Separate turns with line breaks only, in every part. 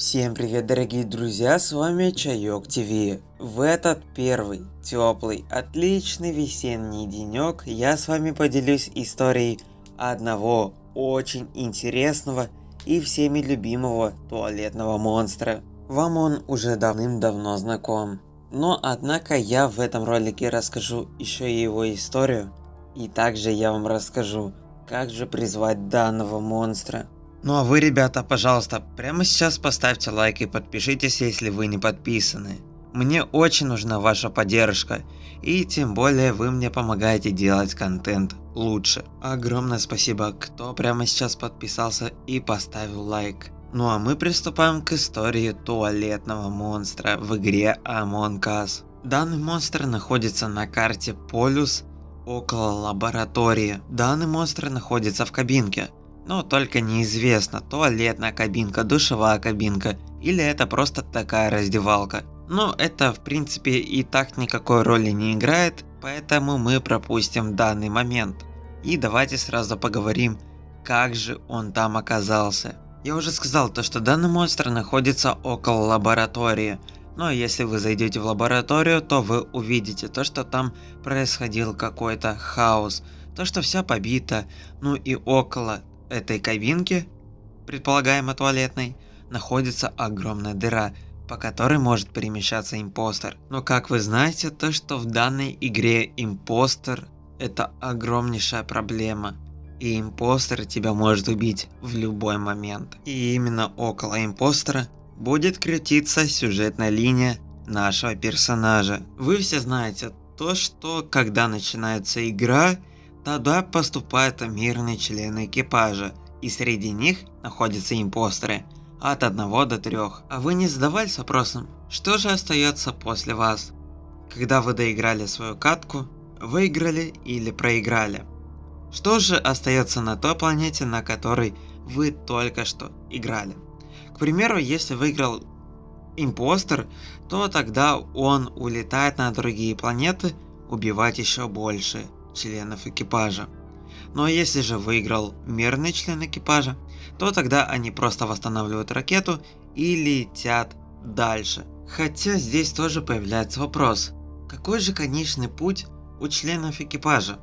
Всем привет, дорогие друзья, с вами Чайок ТВ. В этот первый, теплый, отличный весенний денек я с вами поделюсь историей одного очень интересного и всеми любимого туалетного монстра. Вам он уже давным-давно знаком. Но однако я в этом ролике расскажу еще и его историю. И также я вам расскажу, как же призвать данного монстра. Ну а вы, ребята, пожалуйста, прямо сейчас поставьте лайк и подпишитесь, если вы не подписаны. Мне очень нужна ваша поддержка, и тем более вы мне помогаете делать контент лучше. Огромное спасибо, кто прямо сейчас подписался и поставил лайк. Ну а мы приступаем к истории туалетного монстра в игре Among Us. Данный монстр находится на карте Полюс около лаборатории. Данный монстр находится в кабинке. Но только неизвестно, туалетная кабинка, душевая кабинка или это просто такая раздевалка. Но это в принципе и так никакой роли не играет, поэтому мы пропустим данный момент. И давайте сразу поговорим, как же он там оказался. Я уже сказал то, что данный монстр находится около лаборатории. Но если вы зайдете в лабораторию, то вы увидите то, что там происходил какой-то хаос. То, что вся побита, ну и около этой кабинки, предполагаемо туалетной, находится огромная дыра, по которой может перемещаться импостер. Но как вы знаете, то что в данной игре импостер это огромнейшая проблема. И импостер тебя может убить в любой момент. И именно около импостера будет крутиться сюжетная линия нашего персонажа. Вы все знаете то, что когда начинается игра, Тогда поступают мирные члены экипажа, и среди них находятся импостеры от 1 до 3. А вы не задавались вопросом, что же остается после вас? Когда вы доиграли свою катку, выиграли или проиграли? Что же остается на той планете, на которой вы только что играли? К примеру, если выиграл импостер, то тогда он улетает на другие планеты убивать еще больше членов экипажа. Но если же выиграл мирный член экипажа, то тогда они просто восстанавливают ракету и летят дальше. Хотя здесь тоже появляется вопрос, какой же конечный путь у членов экипажа?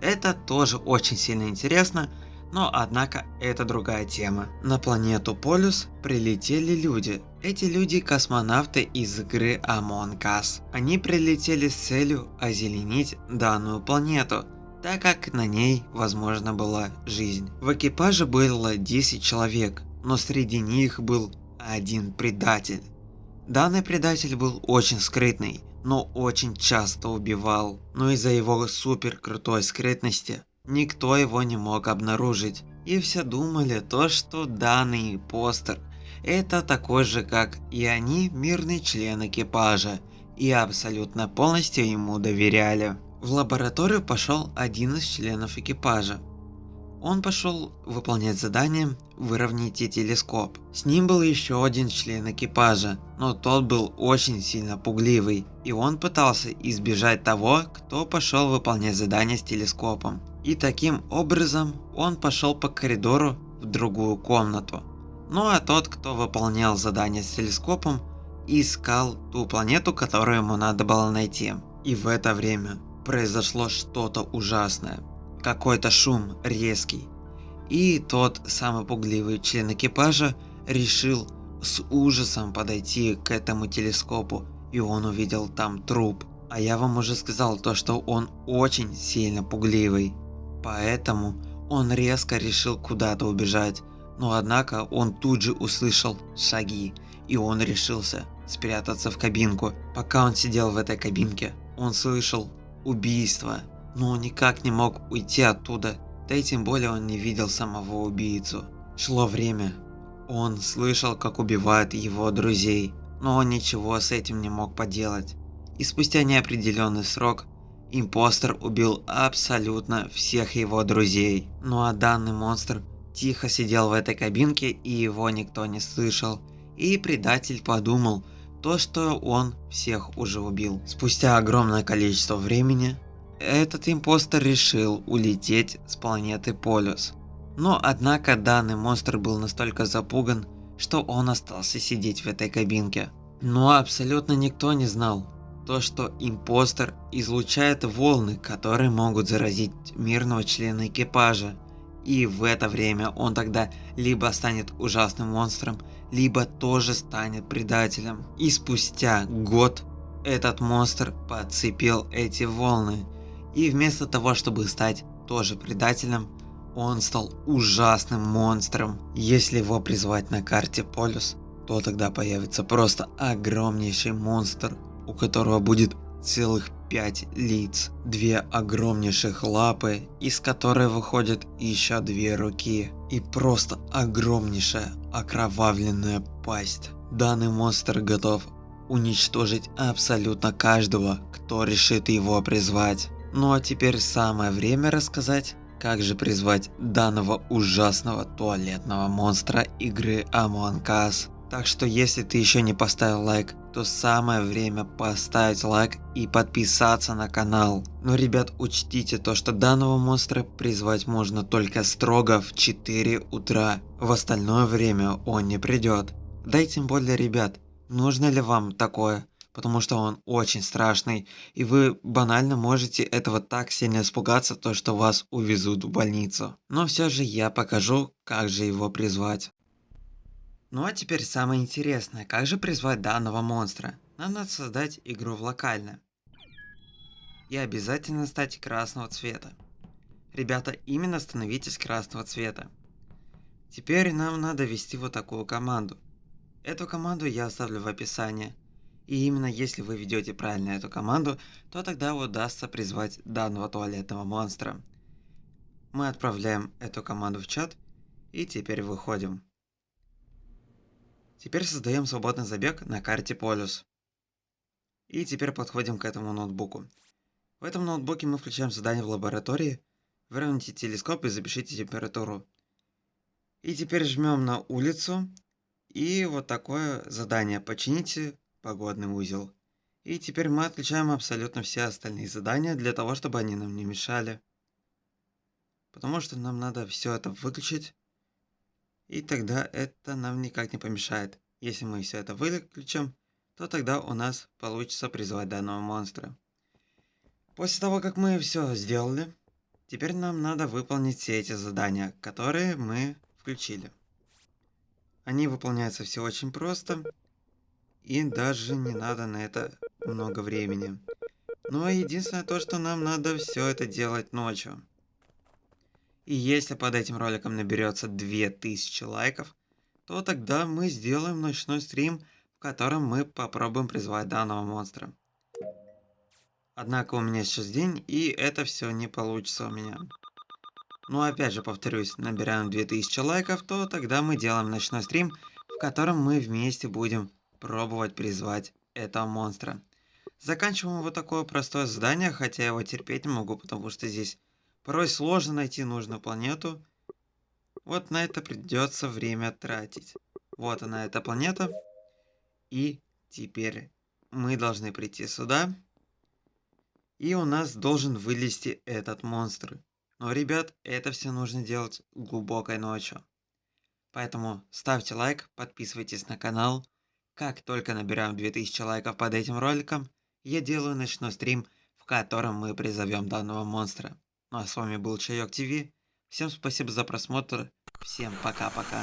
Это тоже очень сильно интересно, но однако это другая тема. На планету Полюс прилетели люди. Эти люди космонавты из игры Among Us. Они прилетели с целью озеленить данную планету, так как на ней возможно была жизнь. В экипаже было 10 человек, но среди них был один предатель. Данный предатель был очень скрытный, но очень часто убивал. Но из-за его супер крутой скрытности Никто его не мог обнаружить, и все думали то, что данный постер это такой же, как и они, мирный член экипажа, и абсолютно полностью ему доверяли. В лабораторию пошел один из членов экипажа. Он пошел выполнять задание «Выровняйте телескоп». С ним был еще один член экипажа, но тот был очень сильно пугливый, и он пытался избежать того, кто пошел выполнять задание с телескопом. И таким образом он пошел по коридору в другую комнату. Ну а тот, кто выполнял задание с телескопом, искал ту планету, которую ему надо было найти. И в это время произошло что-то ужасное. Какой-то шум резкий. И тот самый пугливый член экипажа решил с ужасом подойти к этому телескопу, и он увидел там труп. А я вам уже сказал то, что он очень сильно пугливый. Поэтому он резко решил куда-то убежать, но однако он тут же услышал шаги, и он решился спрятаться в кабинку. Пока он сидел в этой кабинке, он слышал убийство, но он никак не мог уйти оттуда, да и тем более он не видел самого убийцу. Шло время, он слышал, как убивают его друзей, но он ничего с этим не мог поделать. И спустя неопределенный срок Импостер убил абсолютно всех его друзей. Ну а данный монстр тихо сидел в этой кабинке и его никто не слышал. И предатель подумал, то что он всех уже убил. Спустя огромное количество времени, этот импостер решил улететь с планеты Полюс. Но однако данный монстр был настолько запуган, что он остался сидеть в этой кабинке. Но абсолютно никто не знал, то что импостер излучает волны, которые могут заразить мирного члена экипажа. И в это время он тогда либо станет ужасным монстром, либо тоже станет предателем. И спустя год этот монстр подцепил эти волны. И вместо того, чтобы стать тоже предателем, он стал ужасным монстром. Если его призвать на карте полюс, то тогда появится просто огромнейший монстр, у которого будет целых пять лиц, две огромнейших лапы, из которой выходят еще две руки, и просто огромнейшая окровавленная пасть. Данный монстр готов уничтожить абсолютно каждого, кто решит его призвать. Ну а теперь самое время рассказать, как же призвать данного ужасного туалетного монстра игры Among Us. Так что если ты еще не поставил лайк, то самое время поставить лайк и подписаться на канал. Но ребят учтите то, что данного монстра призвать можно только строго в 4 утра. В остальное время он не придет. Да и тем более ребят, нужно ли вам такое? потому что он очень страшный, и вы банально можете этого так сильно испугаться, то что вас увезут в больницу. Но все же я покажу, как же его призвать. Ну а теперь самое интересное, как же призвать данного монстра? Нам надо создать игру в локально. И обязательно стать красного цвета. Ребята, именно становитесь красного цвета. Теперь нам надо ввести вот такую команду. Эту команду я оставлю в описании. И именно если вы ведете правильно эту команду, то тогда удастся призвать данного туалетного монстра. Мы отправляем эту команду в чат и теперь выходим. Теперь создаем свободный забег на карте полюс. И теперь подходим к этому ноутбуку. В этом ноутбуке мы включаем задание в лаборатории. Выровняйте телескоп и запишите температуру. И теперь жмем на улицу. И вот такое задание. Почините погодный узел. И теперь мы отключаем абсолютно все остальные задания для того, чтобы они нам не мешали. Потому что нам надо все это выключить. И тогда это нам никак не помешает. Если мы все это выключим, то тогда у нас получится призывать данного монстра. После того, как мы все сделали, теперь нам надо выполнить все эти задания, которые мы включили. Они выполняются все очень просто. И даже не надо на это много времени. Но единственное то, что нам надо все это делать ночью. И если под этим роликом наберется 2000 лайков, то тогда мы сделаем ночной стрим, в котором мы попробуем призвать данного монстра. Однако у меня сейчас день, и это все не получится у меня. Но опять же повторюсь, набираем 2000 лайков, то тогда мы делаем ночной стрим, в котором мы вместе будем пробовать призвать этого монстра. Заканчиваем вот такое простое задание, хотя я его терпеть не могу, потому что здесь порой сложно найти нужную планету. Вот на это придется время тратить. Вот она, эта планета. И теперь мы должны прийти сюда. И у нас должен вылезти этот монстр. Но, ребят, это все нужно делать глубокой ночью. Поэтому ставьте лайк, подписывайтесь на канал. Как только набираем 2000 лайков под этим роликом, я делаю ночной стрим, в котором мы призовем данного монстра. Ну а с вами был Чайок ТВ. Всем спасибо за просмотр. Всем пока-пока.